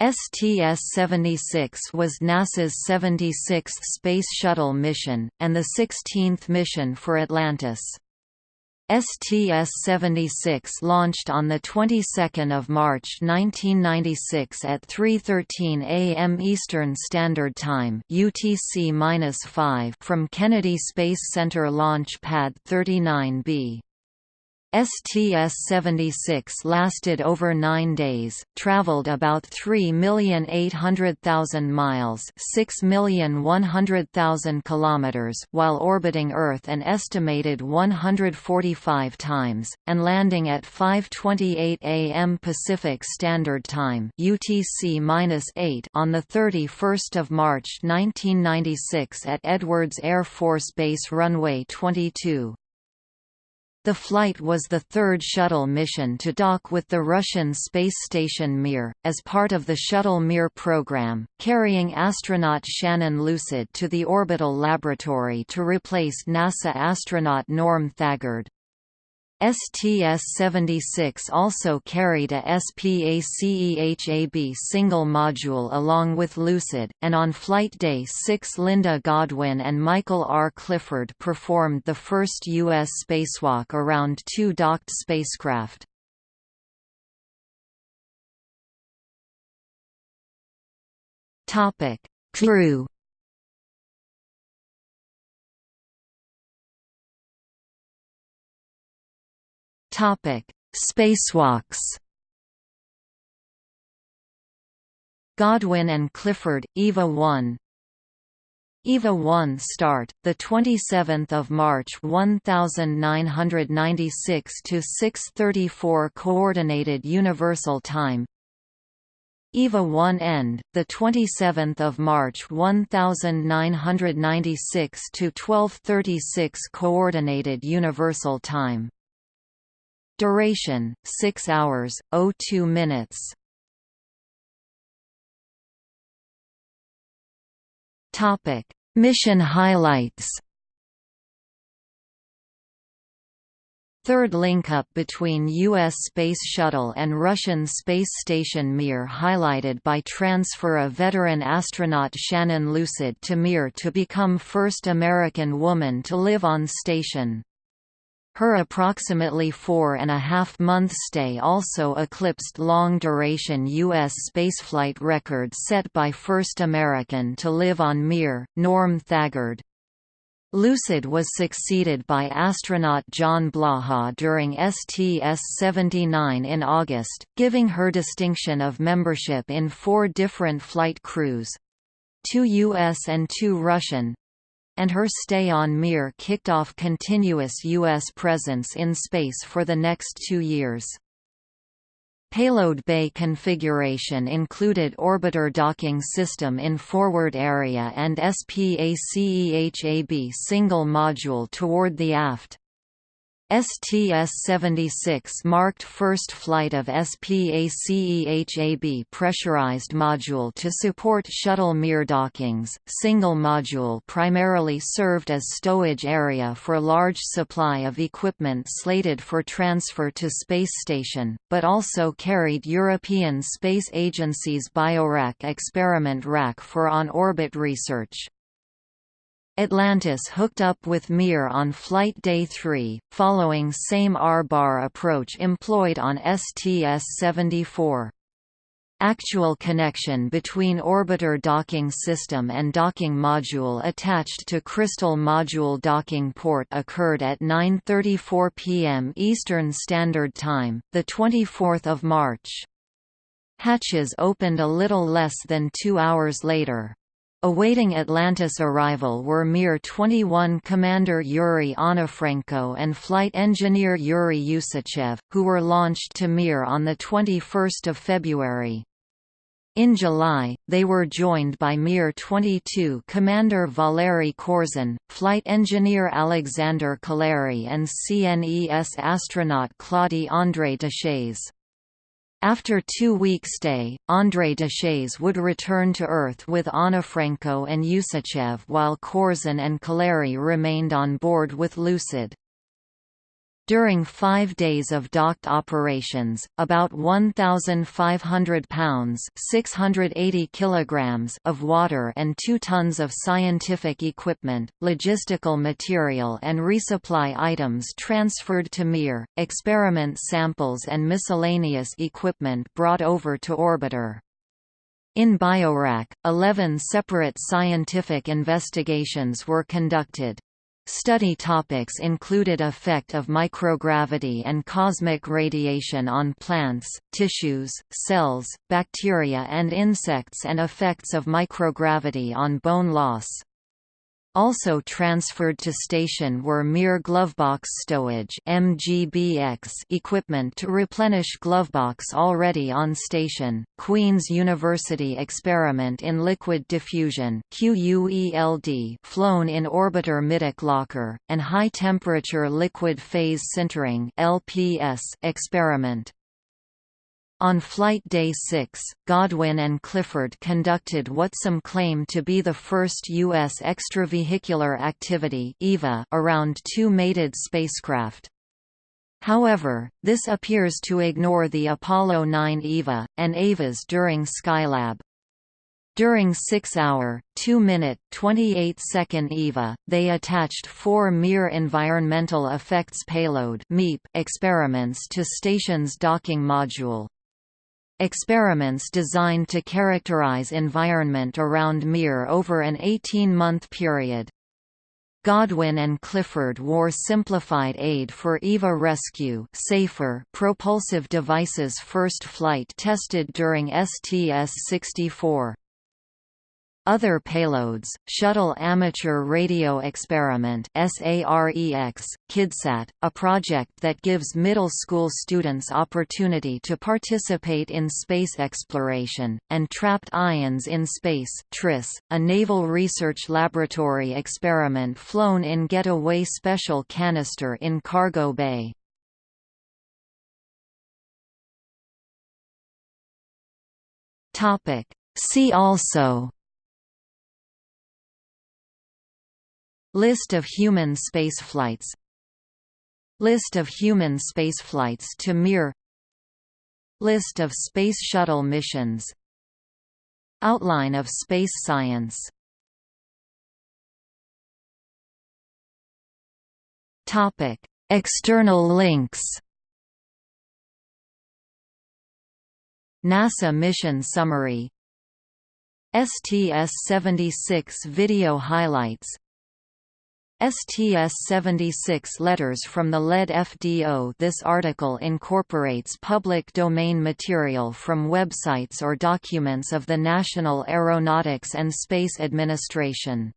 STS-76 was NASA's 76th Space Shuttle mission, and the 16th mission for Atlantis. STS-76 launched on the 22nd of March 1996 at 3:13 a.m. Eastern Standard Time (UTC-5) from Kennedy Space Center Launch Pad 39B. STS-76 lasted over nine days, traveled about 3,800,000 miles 6,100,000 kilometers while orbiting Earth an estimated 145 times, and landing at 5.28 am Pacific Standard Time UTC-8 on 31 March 1996 at Edwards Air Force Base Runway 22. The flight was the third shuttle mission to dock with the Russian space station Mir, as part of the Shuttle Mir program, carrying astronaut Shannon Lucid to the orbital laboratory to replace NASA astronaut Norm Thagard. STS-76 also carried a SPACEHAB single module along with Lucid, and on Flight Day 6 Linda Godwin and Michael R. Clifford performed the first U.S. spacewalk around two docked spacecraft. Crew Spacewalks. Godwin and Clifford, EVA 1. EVA 1 start the 27th of March 1996 to 6:34 coordinated universal time. EVA 1 end the 27th of March 1996 to 12:36 coordinated universal time. Duration 6 hours 02 minutes. Mission highlights. Third link-up between U.S. Space Shuttle and Russian space station Mir highlighted by transfer of veteran astronaut Shannon Lucid to Mir to become first American woman to live on station. Her approximately four and a half month stay also eclipsed long-duration U.S. spaceflight record set by first American to live on Mir, Norm Thagard. Lucid was succeeded by astronaut John Blaha during STS-79 in August, giving her distinction of membership in four different flight crews—two U.S. and two Russian, and her stay on Mir kicked off continuous U.S. presence in space for the next two years. Payload bay configuration included orbiter docking system in forward area and SPACEHAB single module toward the aft. STS-76 marked first flight of SPACEHAB pressurized module to support shuttle Mir dockings. Single module primarily served as stowage area for large supply of equipment slated for transfer to space station, but also carried European Space Agency's BioRack experiment rack for on-orbit research. Atlantis hooked up with Mir on Flight Day 3, following same R-bar approach employed on STS-74. Actual connection between orbiter docking system and docking module attached to Kristall Module docking port occurred at 9.34 p.m. Eastern Standard Time, the 24th of March. Hatches opened a little less than two hours later. Awaiting Atlantis arrival were Mir 21 Commander Yuri Onufrienko and flight engineer Yuri Usachev, who were launched to Mir on 21 February. In July, they were joined by Mir 22 Commander Valery Korzun, flight engineer Alexander Kaleri and CNES astronaut Claudie André Deshays. After two-week stay, André Deshays would return to Earth with Onufrienko and Usachev while Korzun and Kaleri remained on board with Lucid. During five days of docked operations, about 1,500 pounds 680 kilograms of water and 2 tons of scientific equipment, logistical material and resupply items transferred to Mir, experiment samples and miscellaneous equipment brought over to orbiter. In BioRack, 11 separate scientific investigations were conducted. Study topics included effect of microgravity and cosmic radiation on plants, tissues, cells, bacteria and insects and effects of microgravity on bone loss. Also transferred to station were Mir glovebox stowage (MGBX) equipment to replenish glovebox already on station, Queen's University experiment in liquid diffusion (QUELD) flown in orbiter middeck locker, and high-temperature liquid phase sintering (LPS) experiment. On Flight Day 6, Godwin and Clifford conducted what some claim to be the first U.S. extravehicular activity EVA around two mated spacecraft. However, this appears to ignore the Apollo 9 EVA, and EVAs during Skylab. During 6-hour, 2-minute, 28-second EVA, they attached four Mir Environmental Effects Payload experiments to station's docking module. Experiments designed to characterize environment around Mir over an 18-month period. Godwin and Clifford wore simplified aid for EVA rescue safer propulsive devices first flight tested during STS-64. Other payloads, Shuttle Amateur Radio Experiment SAREX, KidSat, a project that gives middle school students opportunity to participate in space exploration, and Trapped Ions in Space TRIS, a naval research laboratory experiment flown in Getaway Special Canister in Cargo Bay. See also List of human spaceflights List of human spaceflights to Mir. List of Space Shuttle missions. Outline of space science. External links. NASA mission summary. STS-76 video highlights STS-76 letters from the lead FDO This article incorporates public domain material from websites or documents of the National Aeronautics and Space Administration